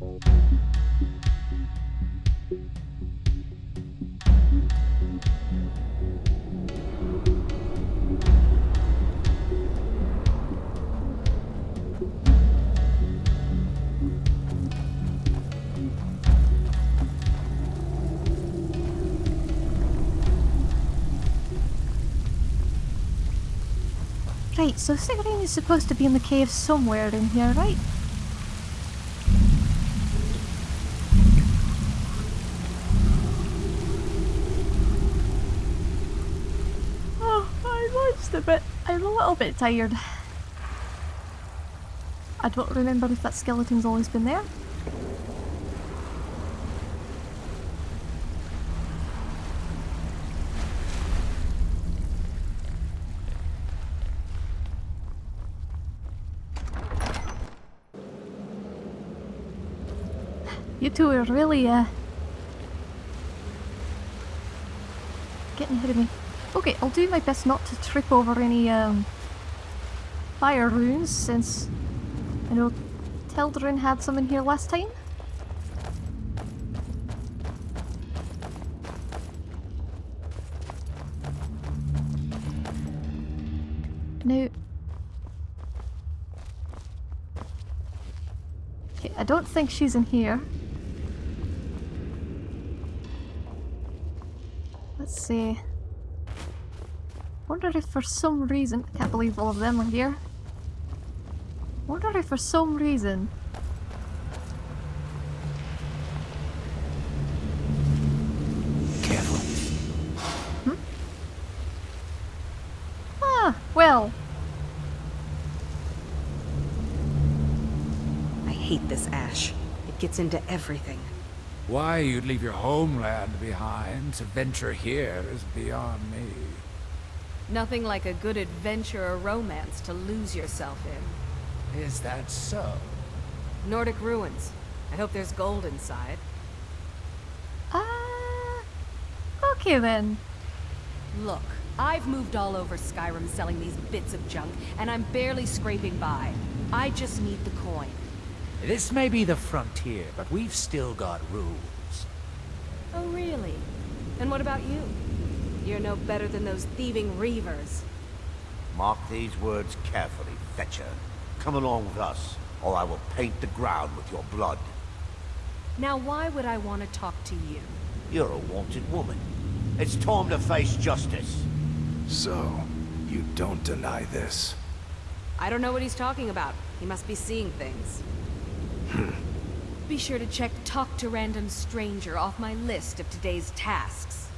Thank you. Right, so Cigarine is supposed to be in the cave somewhere in here, right? Oh, I'm just a bit... I'm a little bit tired. I don't remember if that skeleton's always been there. You two are really, uh... Getting ahead of me. Okay, I'll do my best not to trip over any, um... Fire runes, since... I know Teldarin had some in here last time. Now... Okay, I don't think she's in here. Let's see. Wonder if for some reason... I can't believe all of them are here. Wonder if for some reason... Careful. Ah, well, I hate this ash. It gets into everything. Why you'd leave your homeland behind to venture here is beyond me. Nothing like a good adventure or romance to lose yourself in. Is that so? Nordic ruins. I hope there's gold inside. ah... okay then. Look, I've moved all over Skyrim selling these bits of junk, and I'm barely scraping by. I just need the coin. This may be the frontier, but we've still got rules. Oh, really? And what about you? You're no better than those thieving reavers. Mark these words carefully, Fetcher. Come along with us, or I will paint the ground with your blood. Now, why would I want to talk to you? You're a wanted woman. It's time to face justice. So, you don't deny this? I don't know what he's talking about. He must be seeing things. Be sure to check Talk to Random Stranger off my list of today's tasks.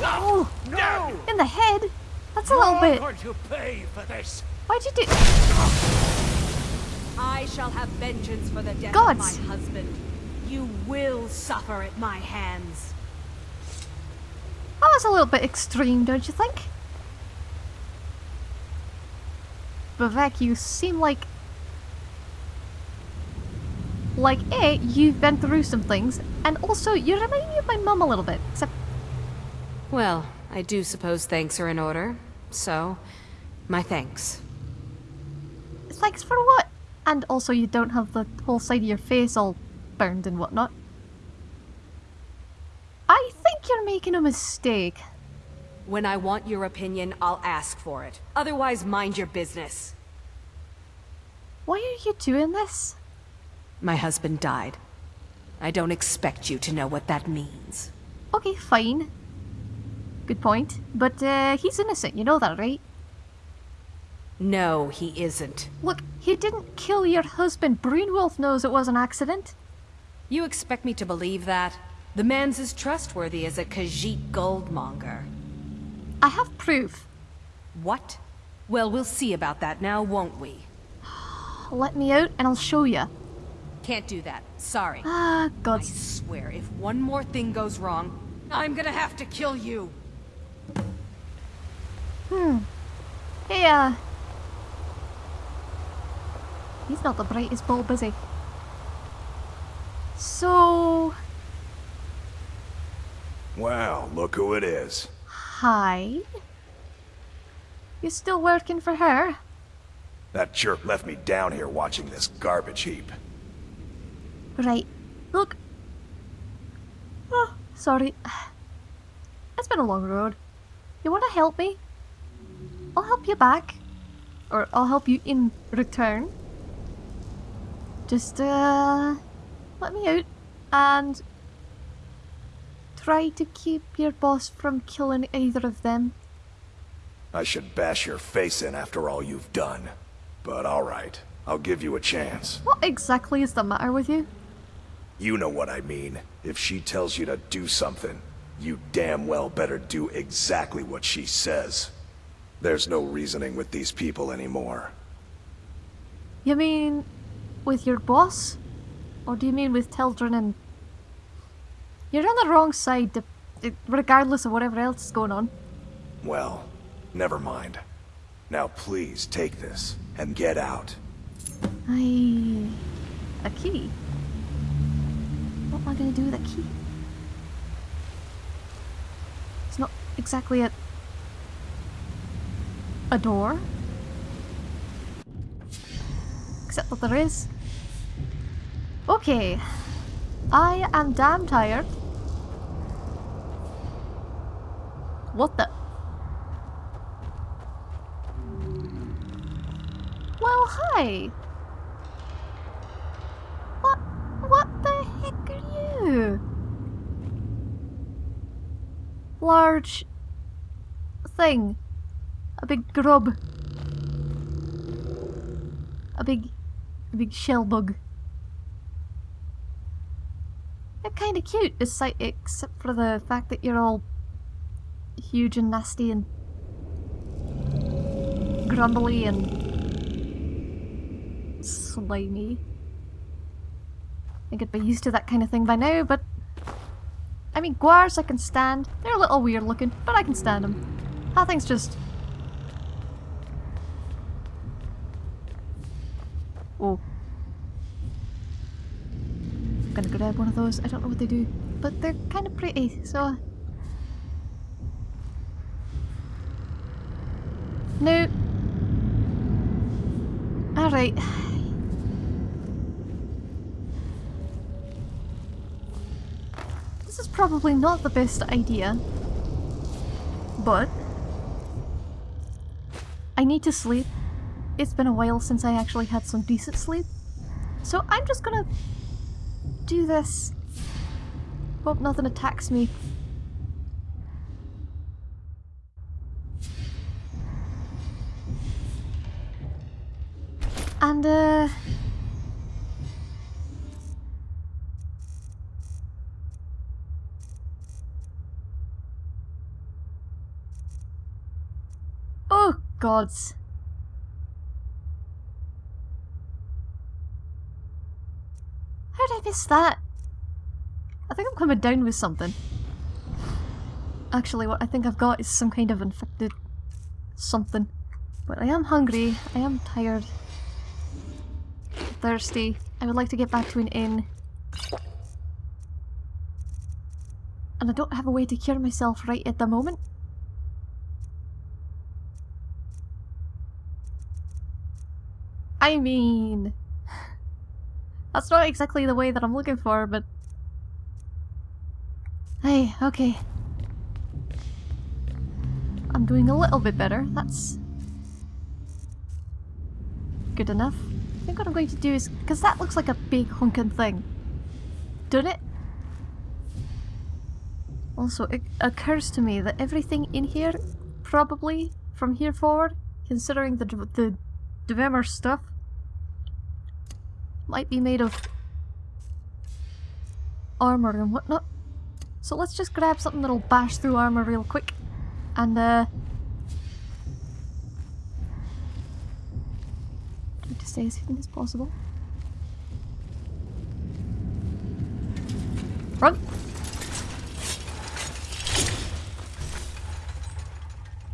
Oh! No! In the head? That's a little bit... going to pay for this. Why'd you do... I shall have vengeance for the death Gods. of my husband. You will suffer at my hands. That was a little bit extreme, don't you think? Vivek, you seem like... Like, A, you've been through some things, and also, you remind me of my mum a little bit, except... Well, I do suppose thanks are in order. So, my thanks. Thanks for what? And also, you don't have the whole side of your face all burned and whatnot. I think you're making a mistake. When I want your opinion, I'll ask for it. Otherwise, mind your business. Why are you doing this? My husband died. I don't expect you to know what that means. Okay, fine. Good point. But, uh, he's innocent, you know that, right? No, he isn't. Look, he didn't kill your husband. Brunwulf knows it was an accident. You expect me to believe that? The man's as trustworthy as a Khajiit goldmonger. I have proof. What? Well, we'll see about that now, won't we? Let me out and I'll show you. Can't do that. Sorry. Ah, God. I swear, if one more thing goes wrong, I'm gonna have to kill you. Hey, uh... He's not the brightest bulb, is he? So... Well, look who it is. Hi? You still working for her? That jerk left me down here watching this garbage heap. Right. Look. Oh, sorry. It's been a long road. You want to help me? I'll help you back. Or I'll help you in return. Just, uh... Let me out. And... Try to keep your boss from killing either of them. I should bash your face in after all you've done. But alright, I'll give you a chance. What exactly is the matter with you? You know what I mean. If she tells you to do something, you damn well better do exactly what she says. There's no reasoning with these people anymore. You mean with your boss? Or do you mean with Tildren and... You're on the wrong side, regardless of whatever else is going on. Well, never mind. Now please take this and get out. I... A key? Am I going to do with a key? It's not exactly a... A door? Except that there is. Okay. I am damn tired. What the... Well, hi! What... what the heck are you? Large... thing. A big grub. A big... a big shell bug. They're kinda cute, aside, except for the fact that you're all huge and nasty and grumbly and slimy. I think I'd be used to that kind of thing by now, but... I mean, guars I can stand. They're a little weird looking, but I can stand them. That ah, thing's just... Oh. I'm gonna grab one of those. I don't know what they do, but they're kind of pretty, so... No. Alright. Probably not the best idea. But... I need to sleep. It's been a while since I actually had some decent sleep. So I'm just gonna do this. Hope nothing attacks me. Gods. How did I miss that? I think I'm coming down with something. Actually, what I think I've got is some kind of infected something. But I am hungry, I am tired, thirsty. I would like to get back to an inn. And I don't have a way to cure myself right at the moment. I mean... That's not exactly the way that I'm looking for, but... Hey, okay. I'm doing a little bit better. That's... Good enough. I think what I'm going to do is... Because that looks like a big honking thing. Doesn't it? Also, it occurs to me that everything in here, probably, from here forward, considering the, the Dwemer stuff, might be made of armor and whatnot. So let's just grab something that'll bash through armor real quick. And, uh... Try to stay as hidden as possible. Run!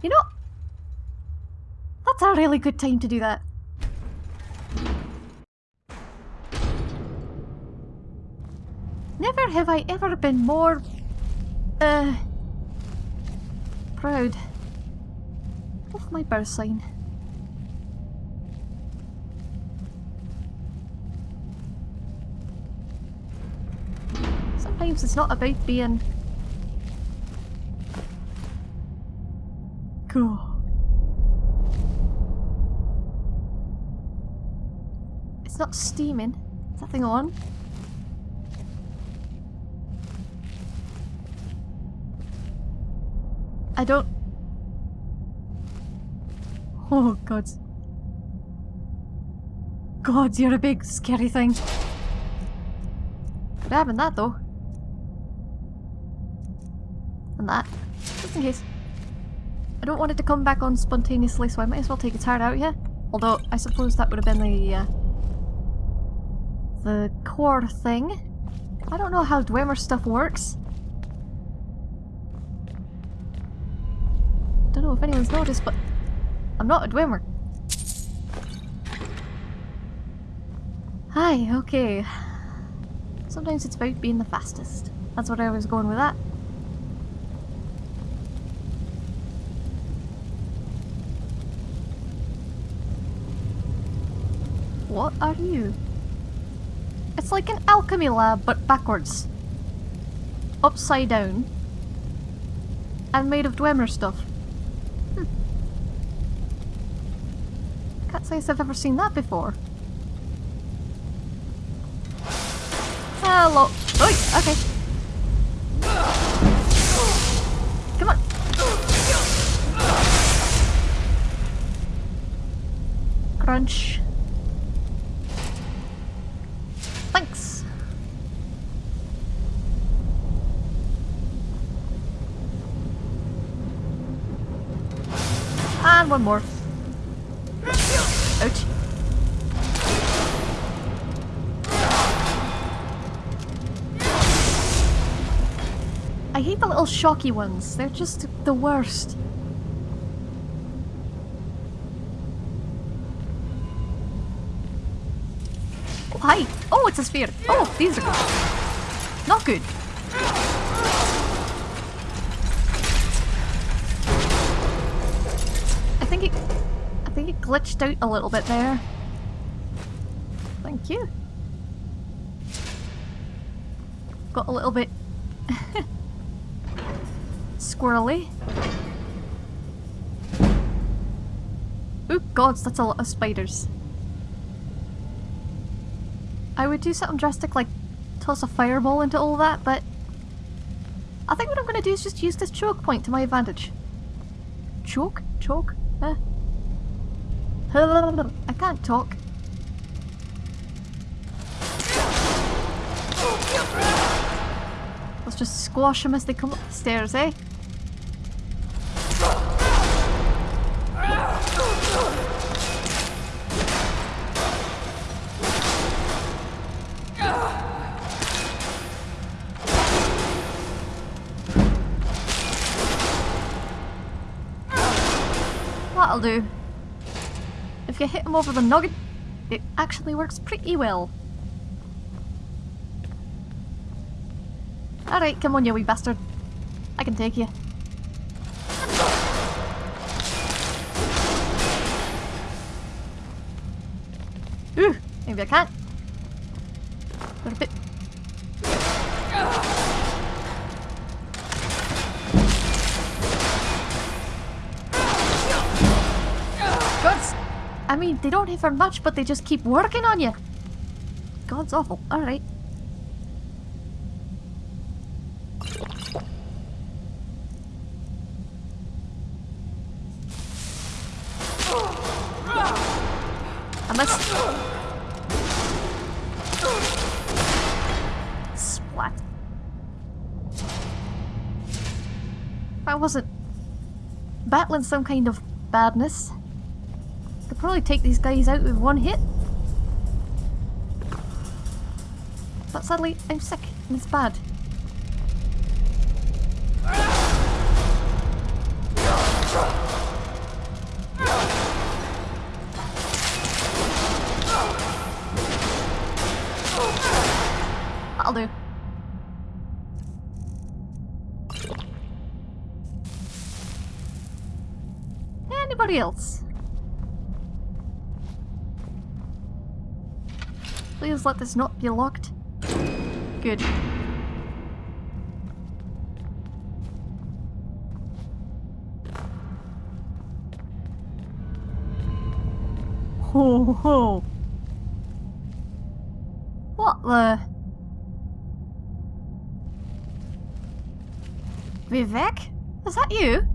You know, that's a really good time to do that. have I ever been more... Uh, proud of my birth sign. Sometimes it's not about being... Cool. It's not steaming. Nothing on? I don't... Oh, God. God, you're a big, scary thing. Grabbing that, though. And that. Just in case. I don't want it to come back on spontaneously, so I might as well take its heart out here. Although, I suppose that would have been the, uh, the core thing. I don't know how Dwemer stuff works. Know if anyone's noticed, but I'm not a Dwemer. Hi, okay. Sometimes it's about being the fastest. That's what I was going with that. What are you? It's like an alchemy lab, but backwards. Upside down. And made of Dwemer stuff. Hmm. Can't I've ever seen that before. Hello. Oi, okay. Come on. Crunch. Thanks. And one more. Ouch. I hate the little shocky ones. They're just the worst. Hi. Oh, it's a sphere. Oh, these are good. Not good. I think it... I think it glitched out a little bit there. Thank you. Got a little bit squirrely. Oh gods, that's a lot of spiders. I would do something drastic like toss a fireball into all that, but I think what I'm going to do is just use this choke point to my advantage. Choke? Choke? Eh? I can't talk. Let's just squash them as they come up the stairs, eh? Over the nugget, it actually works pretty well. Alright, come on you wee bastard. I can take you. Ooh, maybe I can't. They don't for much, but they just keep working on you. God's awful. Alright. I must... Splat. I wasn't battling some kind of badness, probably take these guys out with one hit. But sadly, I'm sick and it's bad. Please let this not be locked. Good. Ho ho! What the? Vivec? Is that you?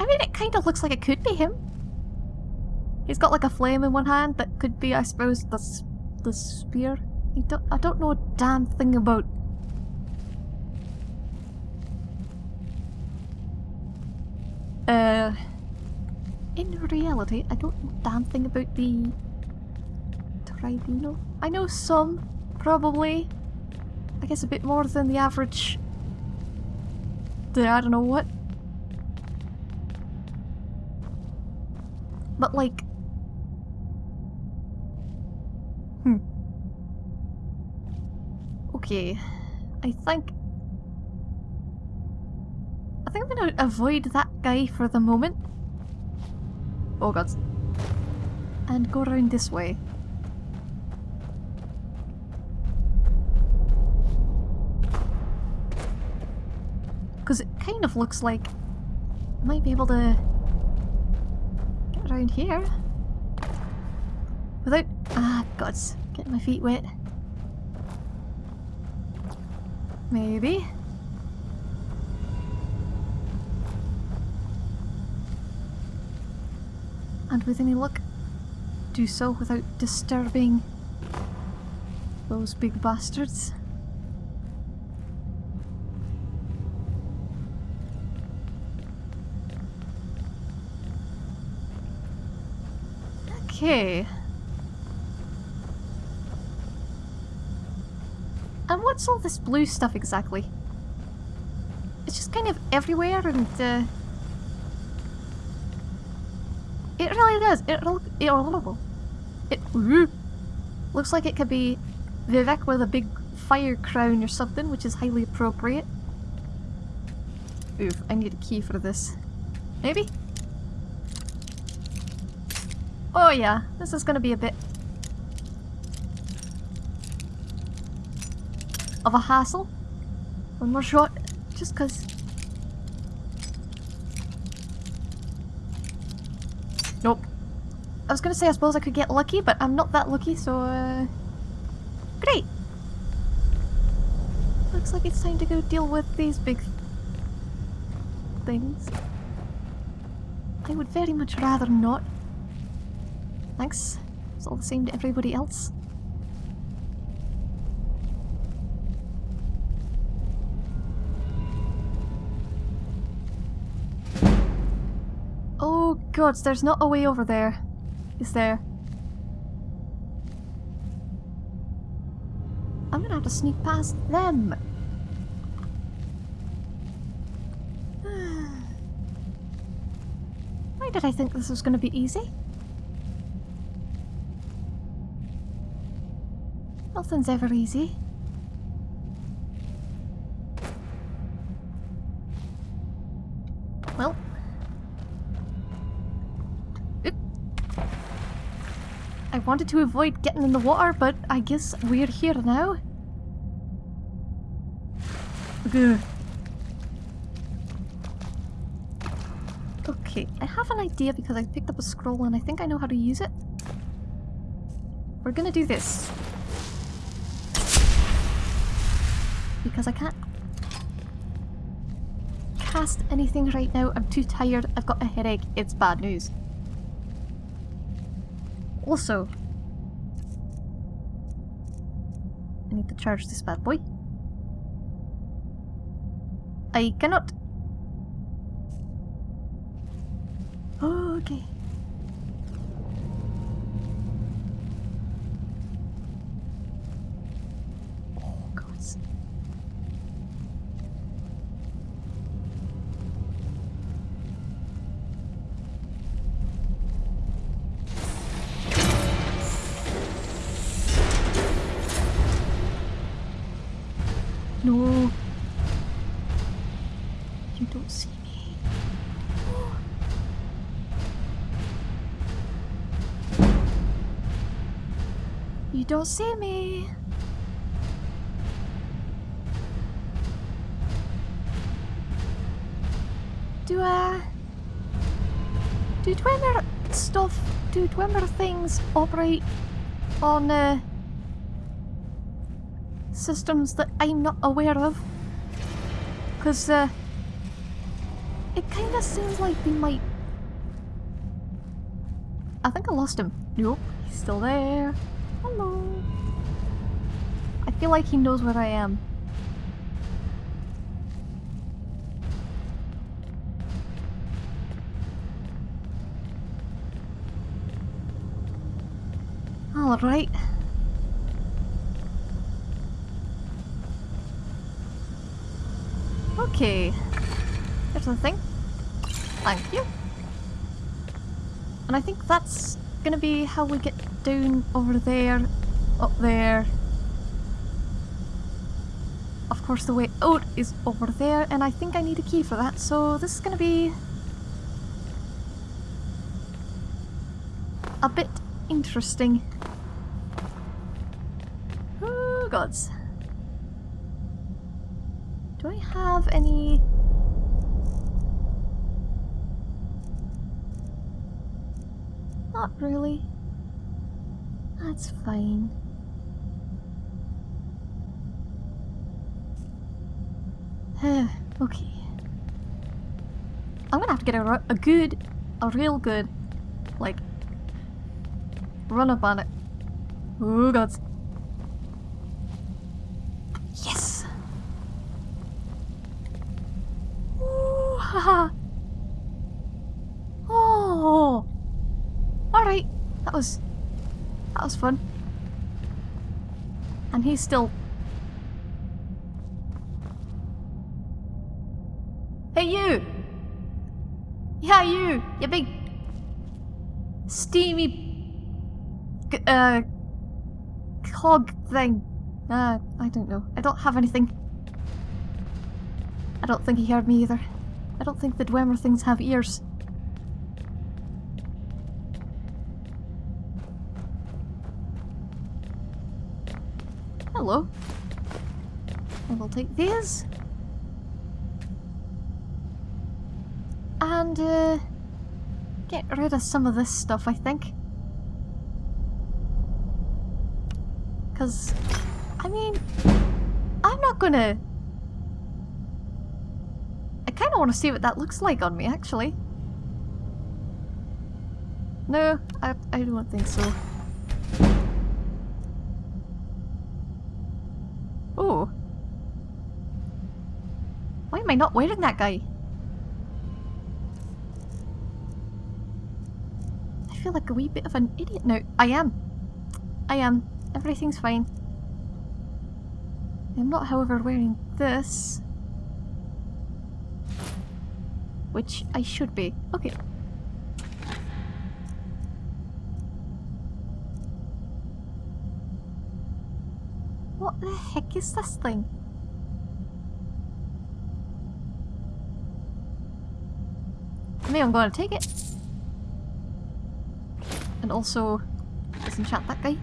I mean, it kinda looks like it could be him. He's got like a flame in one hand that could be, I suppose, the, the spear. I don't, I don't know a damn thing about... Uh... In reality, I don't know a damn thing about the... Tribunal. I know some, probably. I guess a bit more than the average... The I don't know what. But like... Okay. I think... I think I'm gonna avoid that guy for the moment. Oh god. And go around this way. Because it kind of looks like I might be able to get around here. Without... Ah, gods. Getting my feet wet. Maybe. And with any luck, do so without disturbing those big bastards. Okay. What's all this blue stuff exactly? It's just kind of everywhere and uh, it really does. It it, it looks like it could be Vivec with a big fire crown or something, which is highly appropriate. Oof, I need a key for this. Maybe? Oh yeah, this is gonna be a bit of a hassle. One more shot, just cause. Nope. I was gonna say I suppose I could get lucky, but I'm not that lucky, so uh... Great! Looks like it's time to go deal with these big things. I would very much rather not. Thanks. It's all the same to everybody else. Gods, there's not a way over there. Is there? I'm gonna have to sneak past them. Why did I think this was gonna be easy? Nothing's ever easy. Wanted to avoid getting in the water, but I guess we're here now. Okay, I have an idea because I picked up a scroll and I think I know how to use it. We're gonna do this. Because I can't cast anything right now. I'm too tired. I've got a headache. It's bad news. Also, I need to charge this bad boy. I cannot. Oh, okay. You don't see me. Do I? Do Dwemer stuff? Do Dwemer things operate on uh, systems that I'm not aware of? Because uh, it kind of seems like they might. I think I lost him. Nope, he's still there. Hello. I feel like he knows where I am. Alright. Okay. There's the thing. Thank you. And I think that's gonna be how we get down over there, up there. Of course the way out is over there, and I think I need a key for that, so this is gonna be... a bit interesting. Oh gods. Do I have any... Not really. That's fine. okay. I'm gonna have to get a, a good, a real good, like, run up on it. Oh gods. Yes! Ooh, haha! Oh! Alright, that was... fun. And he's still... Hey you! Yeah you! You big... steamy... uh... cog thing. Uh, I don't know. I don't have anything. I don't think he heard me either. I don't think the Dwemer things have ears. Hello. I will take these. And, uh, get rid of some of this stuff, I think. Because, I mean, I'm not gonna... I kind of want to see what that looks like on me, actually. No, I, I don't think so. Am I not wearing that guy? I feel like a wee bit of an idiot now. I am. I am. Everything's fine. I'm not, however, wearing this. Which I should be. Okay. What the heck is this thing? I mean, I'm going to take it. And also disenchant that guy.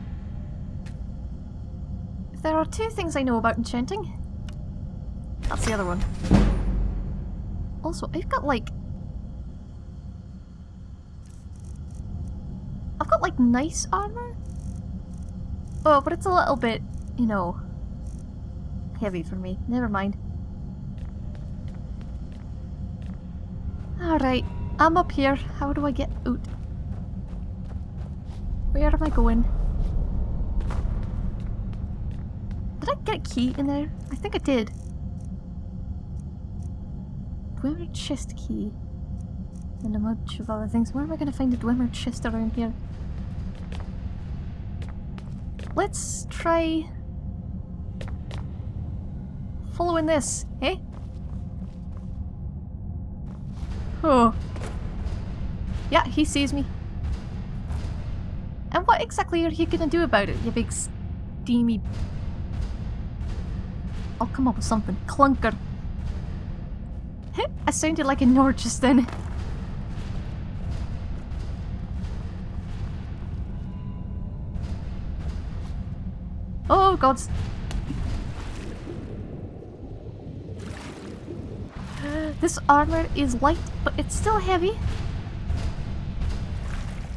If there are two things I know about enchanting, that's the other one. Also, I've got like... I've got like nice armor? Oh, but it's a little bit, you know, heavy for me. Never mind. Alright, I'm up here. How do I get out? Where am I going? Did I get a key in there? I think I did. Dwemer chest key. And a bunch of other things. Where am I going to find a Dwemer chest around here? Let's try following this, eh? Oh. Yeah, he sees me. And what exactly are you gonna do about it, you big steamy... I'll come up with something. Clunker. I sounded like a Nord just then. Oh gods. This armor is light, it's still heavy.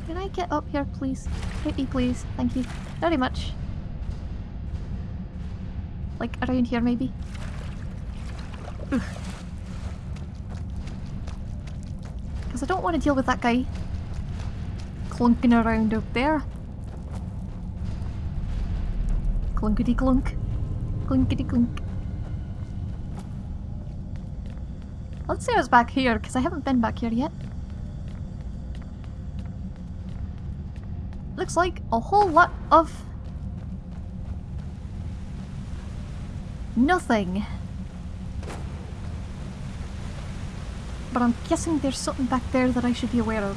Can I get up here, please? Hit me, please. Thank you. Very much. Like, around here, maybe? Because I don't want to deal with that guy clunking around up there. Clunkety clunk. Clunkety clunk. Let's see what's back here, because I haven't been back here yet. Looks like a whole lot of... Nothing. But I'm guessing there's something back there that I should be aware of.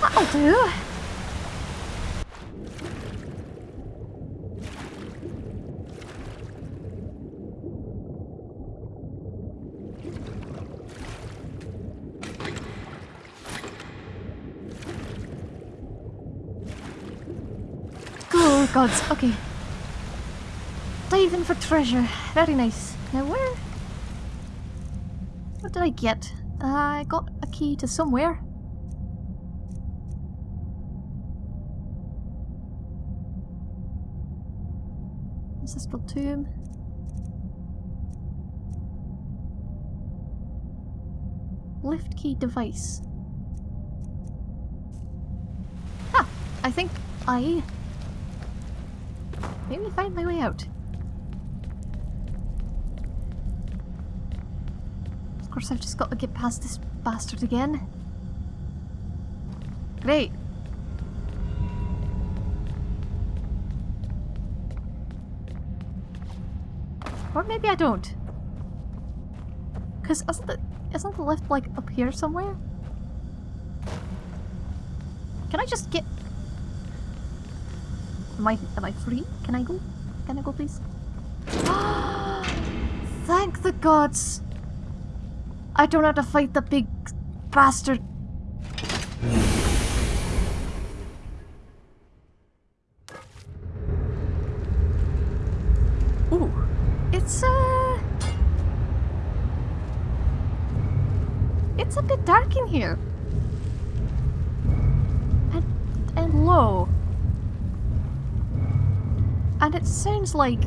That'll do. Good gods, okay. Diving for treasure. Very nice. Now where? What did I get? I got a key to somewhere. Ancestral tomb. Lift key device. Ah! I think I maybe find my way out. Of course I've just got to get past this bastard again. Great. Or maybe I don't. Cause isn't the isn't the lift like up here somewhere? Can I just get Am I am I free? Can I go? Can I go please? Thank the gods! I don't have to fight the big bastard. Ooh, it's uh, it's a bit dark in here, and and low, and it sounds like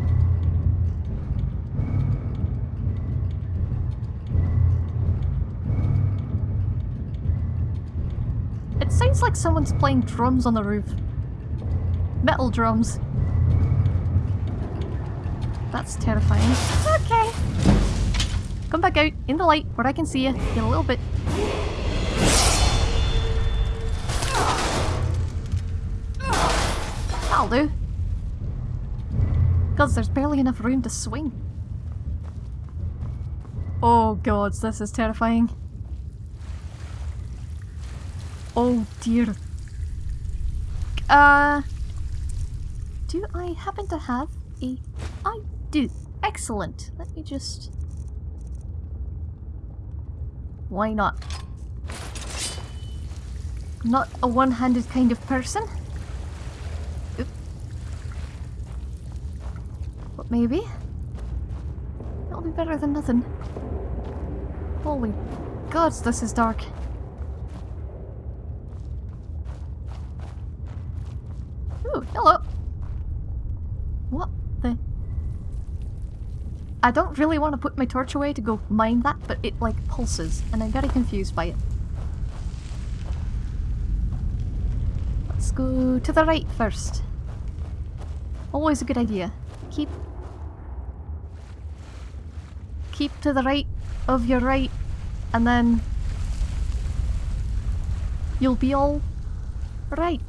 It sounds like someone's playing drums on the roof. Metal drums. That's terrifying. Okay. Come back out in the light where I can see you. in a little bit. That'll do. There's barely enough room to swing. Oh gods, this is terrifying. Oh dear. Uh... Do I happen to have a... I do. Excellent. Let me just... Why not? Not a one-handed kind of person. Oop. But maybe. That'll be better than nothing. Holy gods, this is dark. Ooh, hello. What the? I don't really want to put my torch away to go mine that, but it like pulses, and I'm very confused by it. Let's go to the right first. Always a good idea. Keep... Keep to the right of your right, and then... You'll be all right.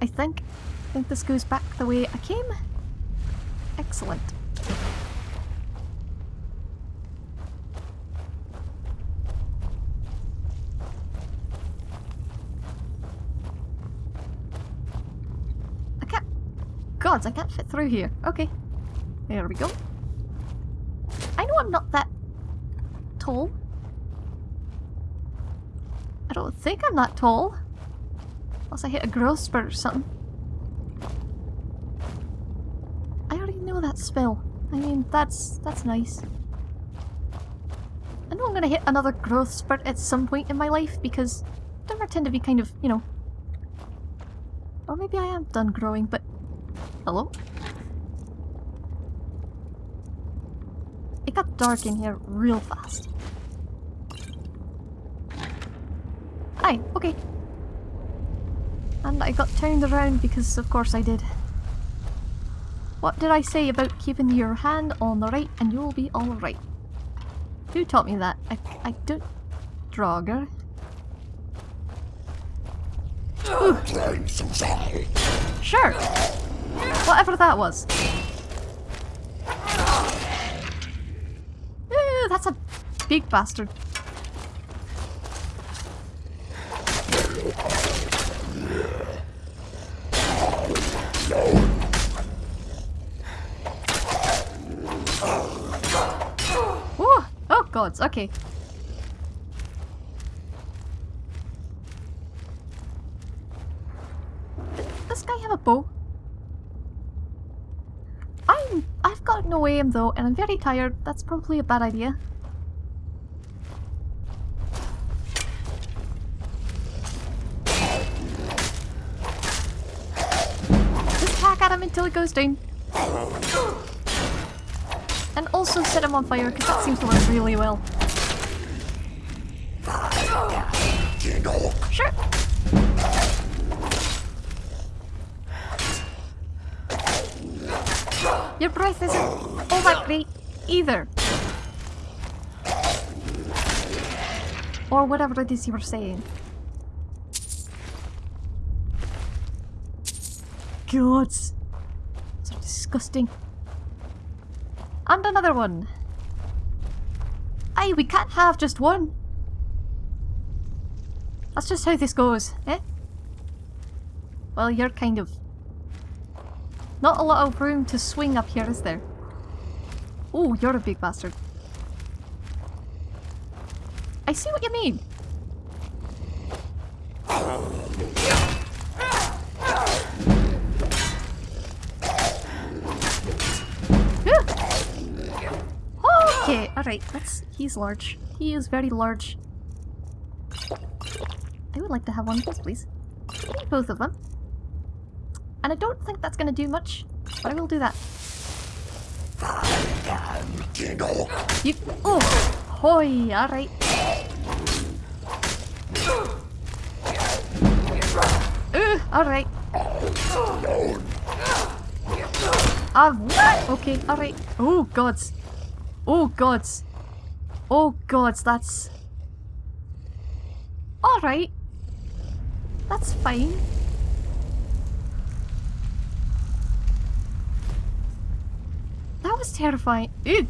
I think. I think this goes back the way I came. Excellent. I can't... Gods, I can't fit through here. Okay. There we go. I know I'm not that tall. I don't think I'm that tall. Unless I hit a growth spurt or something. I already know that spell. I mean, that's that's nice. I know I'm gonna hit another growth spurt at some point in my life because I tend to be kind of, you know... Or maybe I am done growing, but... Hello? It got dark in here real fast. Hi, okay. And I got turned around because of course I did. What did I say about keeping your hand on the right and you'll be alright? Who taught me that? I, I don't... Draugr? Sure! Whatever that was. Big bastard. Ooh, oh gods, okay. Does this guy have a bow? I'm I've got no aim though, and I'm very tired. That's probably a bad idea. Just until he goes down. And also set him on fire, because that seems to work really well. Sure. Your breath isn't all that great either. Or whatever it is you were saying. God. Disgusting. And another one. Aye, we can't have just one. That's just how this goes, eh? Well, you're kind of... Not a lot of room to swing up here, is there? Oh, you're a big bastard. I see what you mean. Okay, alright, that's... He's large. He is very large. I would like to have one of those, please. Both of them. And I don't think that's gonna do much, but I will do that. You... Oh! Hoi, alright. Uh, alright. Ah, what? Okay, alright. Oh, gods. Oh, gods. Oh, gods, that's... Alright. That's fine. That was terrifying. Ew.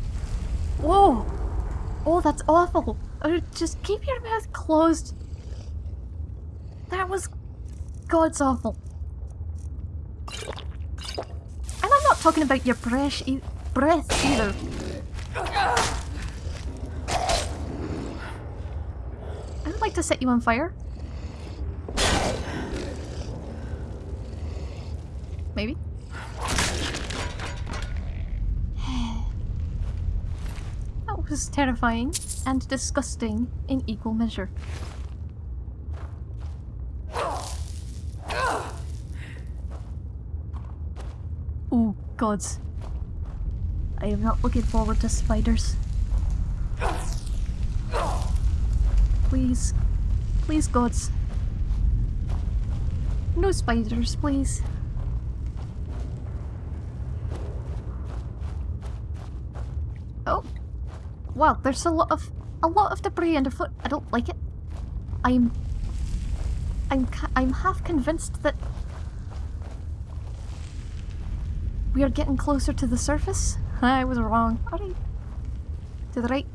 Whoa. Oh, that's awful. Uh, just keep your mouth closed. That was... God's awful. And I'm not talking about your breath, e breath either. I would like to set you on fire. Maybe. That was terrifying and disgusting in equal measure. Oh, gods. I am not looking forward to spiders. Please. Please, gods. No spiders, please. Oh. Wow, there's a lot of a lot of debris underfoot. I don't like it. I'm I'm I'm half convinced that we are getting closer to the surface. I was wrong. Alright. To the right.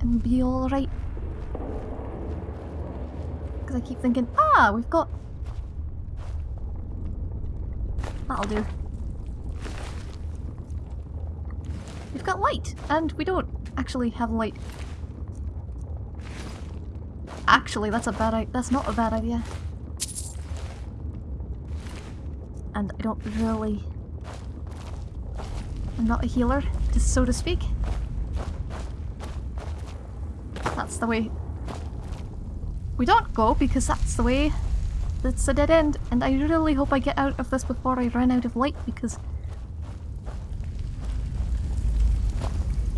And be alright. Because I keep thinking, ah, we've got... That'll do. We've got light, and we don't actually have light. Actually, that's a bad. I- that's not a bad idea. And I don't really. I'm not a healer, just so to speak. That's the way. We don't go because that's the way. That's a dead end, and I really hope I get out of this before I run out of light because.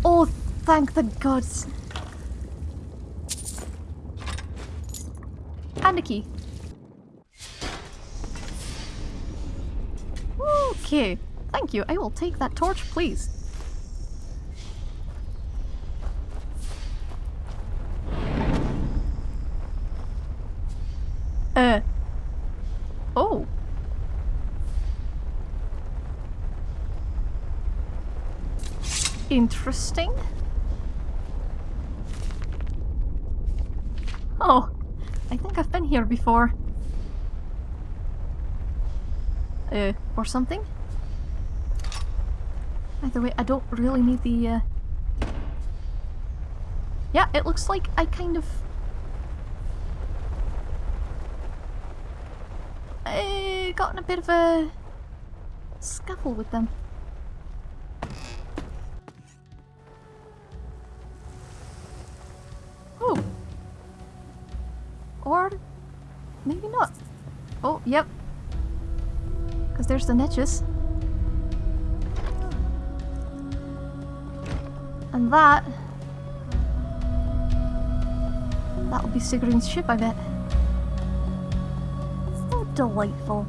Oh, thank the gods! And a key. Okay, thank you. I will take that torch, please. Uh. Oh. Interesting. Oh, I think I've been here before. Uh, or something? Either way, I don't really need the, uh... Yeah, it looks like I kind of... I got in a bit of a... scuffle with them. Oh. Or maybe not. Oh, yep. Because there's the niches. And that... That'll be Sigrun's ship, I bet. So delightful.